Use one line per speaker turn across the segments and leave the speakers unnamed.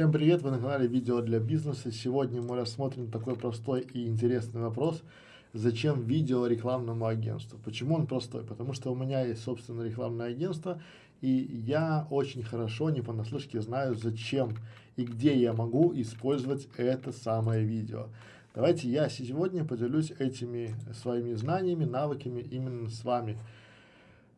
Всем привет, вы на канале видео для бизнеса. Сегодня мы рассмотрим такой простой и интересный вопрос. Зачем видео рекламному агентству? Почему он простой? Потому что у меня есть собственное рекламное агентство, и я очень хорошо, не понаслышке знаю, зачем и где я могу использовать это самое видео. Давайте я сегодня поделюсь этими своими знаниями, навыками именно с вами.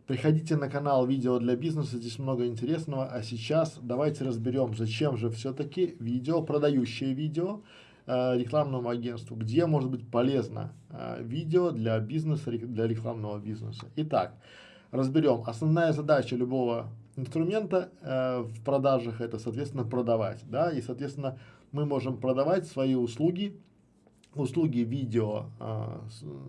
Приходите на канал видео для бизнеса, здесь много интересного. А сейчас давайте разберем, зачем же все-таки видео, продающее видео э, рекламному агентству, где может быть полезно э, видео для бизнеса, для рекламного бизнеса. Итак, разберем. Основная задача любого инструмента э, в продажах это, соответственно, продавать. Да? И, соответственно, мы можем продавать свои услуги, услуги видео, э,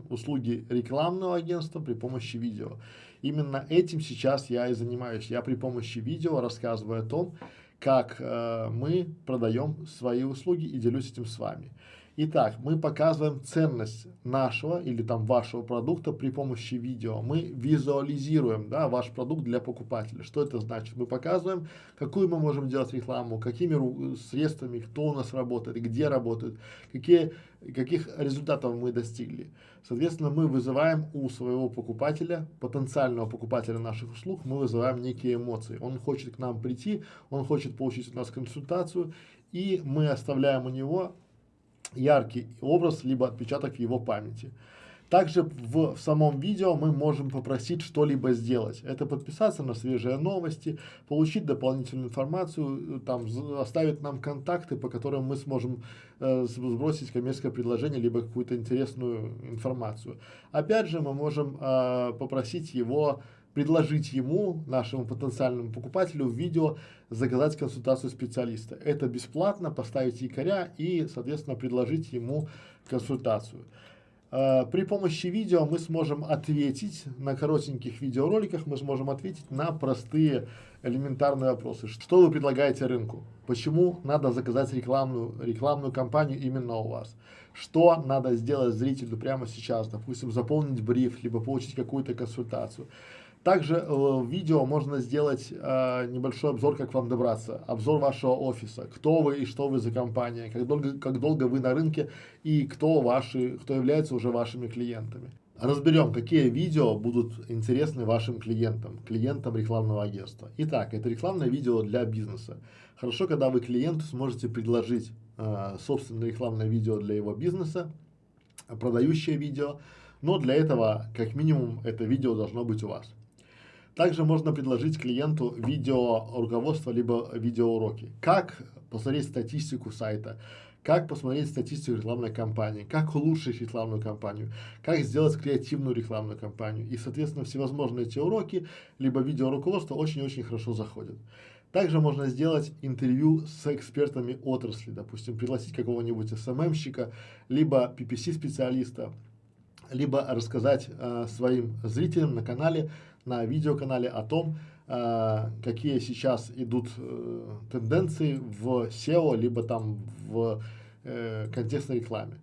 услуги рекламного агентства при помощи видео. Именно этим сейчас я и занимаюсь. Я при помощи видео рассказываю о том, как э, мы продаем свои услуги и делюсь этим с вами. Итак, мы показываем ценность нашего или там вашего продукта при помощи видео. Мы визуализируем да, ваш продукт для покупателя. Что это значит? Мы показываем, какую мы можем делать рекламу, какими средствами, кто у нас работает, где работает, какие, каких результатов мы достигли. Соответственно, мы вызываем у своего покупателя, потенциального покупателя наших услуг, мы вызываем некие эмоции. Он хочет к нам прийти, он хочет получить у нас консультацию, и мы оставляем у него яркий образ, либо отпечаток в его памяти. Также в, в самом видео мы можем попросить что-либо сделать. Это подписаться на свежие новости, получить дополнительную информацию, там, оставить нам контакты, по которым мы сможем э, сбросить коммерческое предложение, либо какую-то интересную информацию. Опять же, мы можем э, попросить его предложить ему, нашему потенциальному покупателю, в видео заказать консультацию специалиста. Это бесплатно, поставить якоря и, соответственно, предложить ему консультацию. Э, при помощи видео мы сможем ответить, на коротеньких видеороликах мы сможем ответить на простые элементарные вопросы. Что вы предлагаете рынку? Почему надо заказать рекламную, рекламную кампанию именно у вас? Что надо сделать зрителю прямо сейчас? Допустим, заполнить бриф, либо получить какую-то консультацию. Также э, в видео можно сделать э, небольшой обзор, как вам добраться, обзор вашего офиса, кто вы и что вы за компания, как долго, как долго вы на рынке и кто, ваши, кто является уже вашими клиентами. Разберем, какие видео будут интересны вашим клиентам, клиентам рекламного агентства. Итак, это рекламное видео для бизнеса. Хорошо, когда вы клиенту сможете предложить э, собственное рекламное видео для его бизнеса, продающее видео, но для этого, как минимум, это видео должно быть у вас. Также можно предложить клиенту видео руководство, либо видеоуроки. Как посмотреть статистику сайта, как посмотреть статистику рекламной кампании, как улучшить рекламную кампанию, как сделать креативную рекламную кампанию. И, соответственно, всевозможные эти уроки, либо видеоруководство очень-очень хорошо заходят. Также можно сделать интервью с экспертами отрасли, допустим, пригласить какого-нибудь СММщика, либо PPC-специалиста, либо рассказать э, своим зрителям на канале, на видеоканале о том, какие сейчас идут э, тенденции в SEO, либо там в э, контекстной рекламе.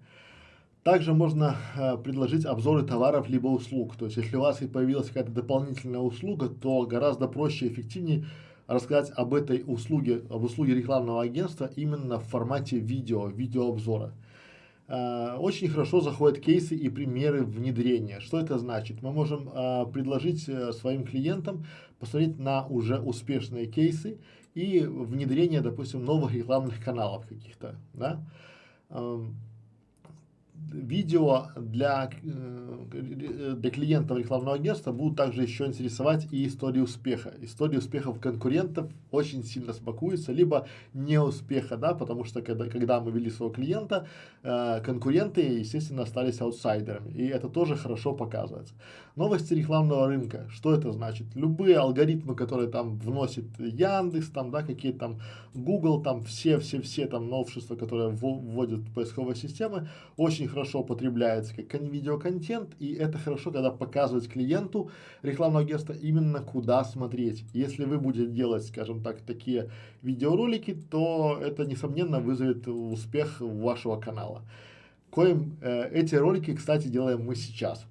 Также можно э, предложить обзоры товаров либо услуг. То есть, если у вас и появилась какая-то дополнительная услуга, то гораздо проще и эффективнее рассказать об этой услуге, об услуге рекламного агентства именно в формате видео, видеообзора. Э, очень хорошо заходят кейсы и примеры внедрения. Что это значит? Мы можем э, предложить э, своим клиентам посмотреть на уже успешные кейсы и внедрение, допустим, новых рекламных каналов каких-то. Да? Видео для, э, для клиентов рекламного агентства будут также еще интересовать и истории успеха. Истории успехов конкурентов очень сильно смакуются, либо неуспеха, да, потому что когда, когда мы вели своего клиента, э, конкуренты, естественно, остались аутсайдерами, и это тоже хорошо показывается. Новости рекламного рынка, что это значит? Любые алгоритмы, которые там вносит Яндекс, там, да, какие там Google, там все-все-все там новшества, которые вводят поисковые системы, очень хорошо употребляется как видеоконтент, и это хорошо, когда показывать клиенту рекламного агентства именно куда смотреть. Если вы будете делать, скажем так, такие видеоролики, то это, несомненно, вызовет успех вашего канала. Коим э, эти ролики, кстати, делаем мы сейчас.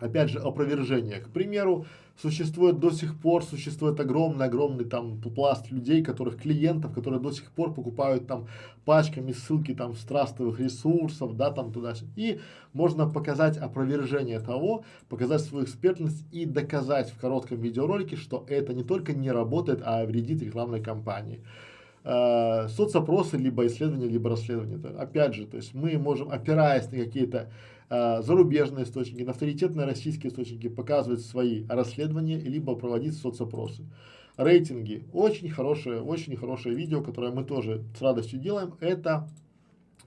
Опять же, опровержение. К примеру, существует до сих пор, существует огромный-огромный там пласт людей, которых клиентов, которые до сих пор покупают там пачками ссылки там с трастовых ресурсов, да, там туда И можно показать опровержение того, показать свою экспертность и доказать в коротком видеоролике, что это не только не работает, а вредит рекламной кампании э, соцопросы, либо исследования, либо расследования. Опять же, то есть мы можем, опираясь на какие-то э, зарубежные источники, на авторитетные российские источники, показывать свои расследования, либо проводить соцопросы. Рейтинги. Очень хорошее, очень хорошее видео, которое мы тоже с радостью делаем. Это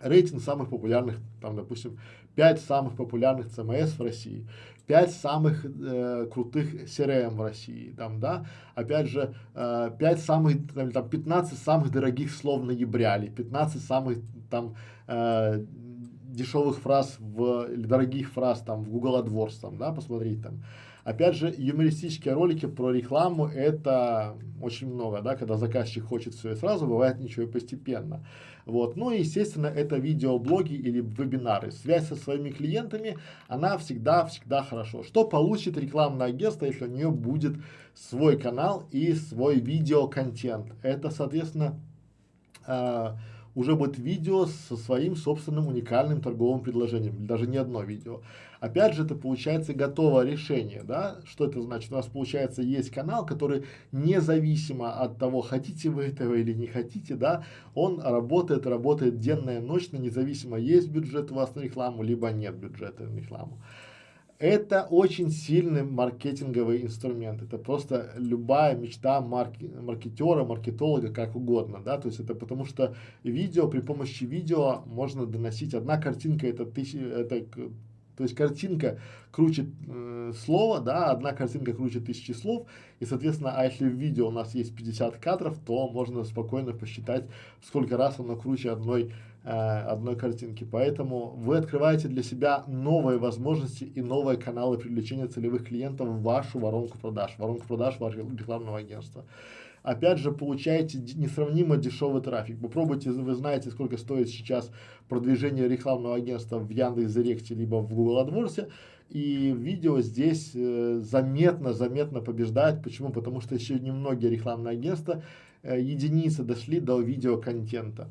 рейтинг самых популярных, там, допустим, 5 самых популярных CMS в России, 5 самых э, крутых CRM в России, там, да, опять же, э, 5 самых, там, там, 15 самых дорогих слов ноября, или 15 самых, там, э, дешевых фраз в, или дорогих фраз, там, в Google AdWords, там, да, посмотреть, там, Опять же, юмористические ролики про рекламу это очень много, да, когда заказчик хочет все и сразу, бывает ничего и постепенно. Вот. Ну и, естественно, это видеоблоги или вебинары. Связь со своими клиентами, она всегда-всегда хорошо. Что получит рекламное агентство, если у нее будет свой канал и свой видеоконтент? Это, соответственно, э, уже будет видео со своим собственным уникальным торговым предложением, даже не одно видео. Опять же, это получается готовое решение, да, что это значит? У нас получается есть канал, который независимо от того, хотите вы этого или не хотите, да, он работает, работает денно и ночно, независимо есть бюджет у вас на рекламу, либо нет бюджета на рекламу. Это очень сильный маркетинговый инструмент. Это просто любая мечта марки, маркетера, маркетолога, как угодно, да, то есть это потому что видео, при помощи видео можно доносить, одна картинка это, тысячи, это то есть картинка круче э, слова, да, одна картинка круче тысячи слов, и, соответственно, а если в видео у нас есть 50 кадров, то можно спокойно посчитать, сколько раз оно круче одной, одной картинки. Поэтому вы открываете для себя новые возможности и новые каналы привлечения целевых клиентов в вашу воронку продаж, воронку продаж вашего рекламного агентства опять же получаете несравнимо дешевый трафик. Попробуйте, вы знаете, сколько стоит сейчас продвижение рекламного агентства в Яндекс.Директе, либо в Google AdWords, и видео здесь э, заметно, заметно побеждает. Почему? Потому что еще немногие рекламные агентства, э, единицы дошли до видеоконтента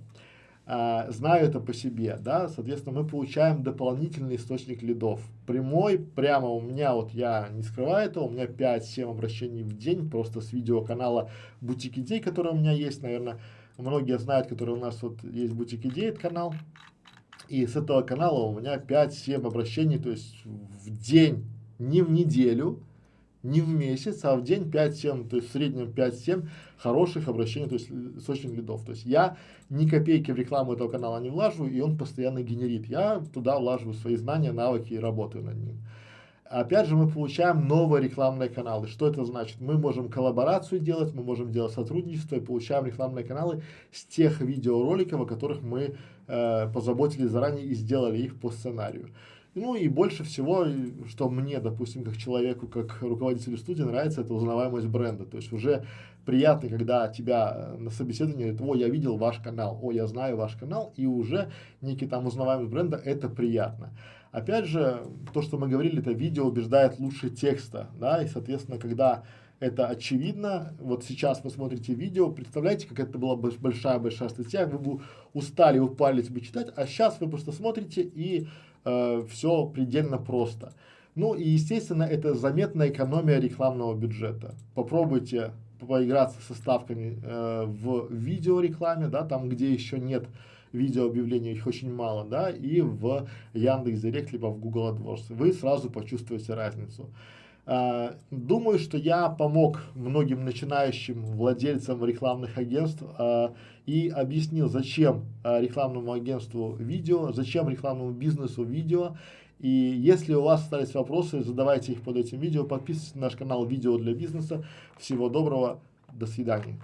а, знаю это по себе, да, соответственно, мы получаем дополнительный источник лидов. Прямой, прямо у меня, вот я не скрываю этого, у меня 5-7 обращений в день просто с видеоканала Бутик Идей, который у меня есть, наверное, многие знают, который у нас вот есть Бутик Идей, это канал. И с этого канала у меня 5-7 обращений, то есть в день, не в неделю, не в месяц, а в день 5-7, то есть в среднем 5-7 хороших обращений, то есть источник лидов. То есть я ни копейки в рекламу этого канала не влажу, и он постоянно генерит. Я туда влаживаю свои знания, навыки и работаю над ним. Опять же, мы получаем новые рекламные каналы. Что это значит? Мы можем коллаборацию делать, мы можем делать сотрудничество и получаем рекламные каналы с тех видеороликов, о которых мы э, позаботились заранее и сделали их по сценарию. Ну и больше всего, что мне, допустим, как человеку, как руководителю студии нравится, это узнаваемость бренда. То есть уже приятно, когда тебя э, на собеседовании говорят, о, я видел ваш канал, о, я знаю ваш канал, и уже некий там узнаваемость бренда, это приятно. Опять же, то, что мы говорили, это видео убеждает лучше текста, да, и, соответственно, когда это очевидно, вот сейчас вы смотрите видео, представляете, как это была большая-большая статья, вы бы устали, упались бы читать, а сейчас вы просто смотрите и э, все предельно просто. Ну и, естественно, это заметная экономия рекламного бюджета. Попробуйте поиграться со ставками э, в видеорекламе, да, там, где еще нет видеообъявлений, их очень мало, да, и в Яндекс.Директ, либо в Google AdWords. Вы сразу почувствуете разницу. Uh, думаю, что я помог многим начинающим владельцам рекламных агентств uh, и объяснил, зачем uh, рекламному агентству видео, зачем рекламному бизнесу видео. И если у вас остались вопросы, задавайте их под этим видео, подписывайтесь на наш канал «Видео для бизнеса». Всего доброго, до свидания.